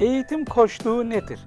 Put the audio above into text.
Eğitim koçluğu nedir?